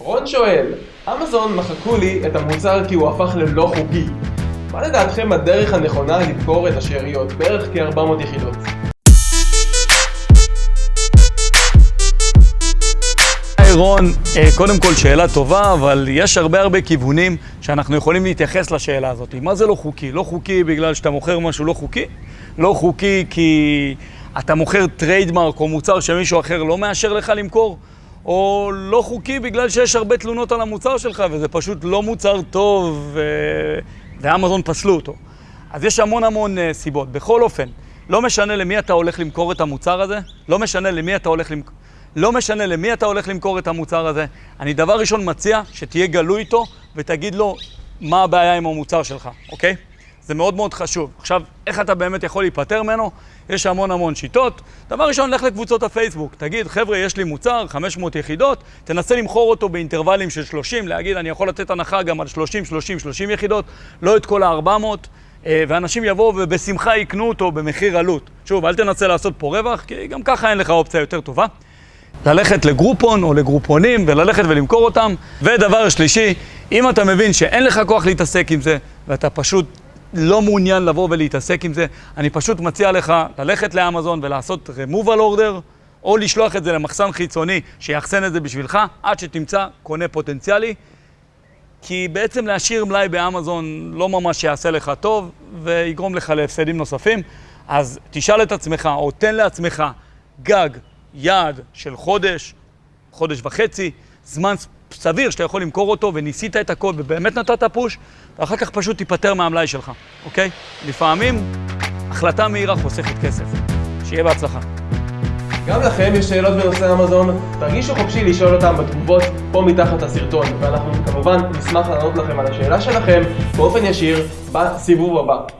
רון שואל, אמזון מחקו לי את המוצר כי הוא הפך ללא חוקי. מה לדעתכם הדרך הנכונה למכור את השאריות? בערך כ-400 יחידות. היי רון, אה, קודם כל שאלה טובה, אבל יש הרבה הרבה כיוונים שאנחנו יכולים להתייחס לשאלה הזאת. מה זה לא חוקי? לא חוקי בגלל שאתה מוכר משהו לא חוקי? לא חוקי כי אתה מוכר trademark או מוצר שמישהו אחר לא מאשר לך למכור? או לא חוקי בגלל שיש הרבה תלונות על המוצר שלך וזה פשוט לא מוצר טוב. ואמזון פסלו אותו. אז יש המון המון uh, סיבות. בכל אופן, לא משנה למי אתה הולך למכור את המוצר הזה, לא משנה למי אתה הולך למכור... לא משנה למי אתה הולך למכור את המוצר הזה, אני דבר ראשון מציע שתהיה גלוי איתו ותגיד לו מה הבעיה עם המוצר שלך, אוקיי? זה מאוד מאוד חשוב. עכשיו, איך אתה באמת יכול להיפטר ממנו? יש המון המון שיטות. דבר ראשון, לך לקבוצות הפייסבוק. תגיד, חבר'ה, יש לי מוצר, 500 יחידות, תנסה למכור אותו באינטרוולים של 30, להגיד, אני יכול לתת הנחה גם על 30, 30, 30 יחידות, לא את כל ה-400, אה, ואנשים יבואו ובשמחה יקנו אותו במחיר עלות. שוב, אל תנסה לעשות פה רווח, כי גם ככה אין לך אופציה יותר טובה. ללכת לגרופון או לגרופונים וללכת ולמכור אותם. ודבר שלישי, אם אתה מבין שאין לך כוח להתעסק עם זה, ואתה פשוט לא מעוניין לבוא ולהתעסק עם זה, אני פשוט מציע לך ללכת לאמזון ולעשות removal order, או לשלוח את זה למחסן חיצוני שיאחסן את זה בשבילך, עד שתמצא קונה פוטנציאלי. כי בעצם להשאיר מלאי באמזון לא ממש יעשה לך טוב, ויגרום לך להפסדים נוספים. אז תשאל את עצמך, או תן לעצמך גג, יעד של חודש, חודש וחצי, זמן סביר שאתה יכול למכור אותו, וניסית את הכל ובאמת נתת פוש, ואחר כך פשוט תיפטר מהמלאי שלך, אוקיי? לפעמים החלטה מהירה חוסכת כסף. שיהיה בהצלחה. גם לכם יש שאלות בנושא אמזון? תרגישו חופשי לשאול אותם בתגובות פה מתחת הסרטון, ואנחנו כמובן נשמח לענות לכם על השאלה שלכם באופן ישיר בסיבוב הבא.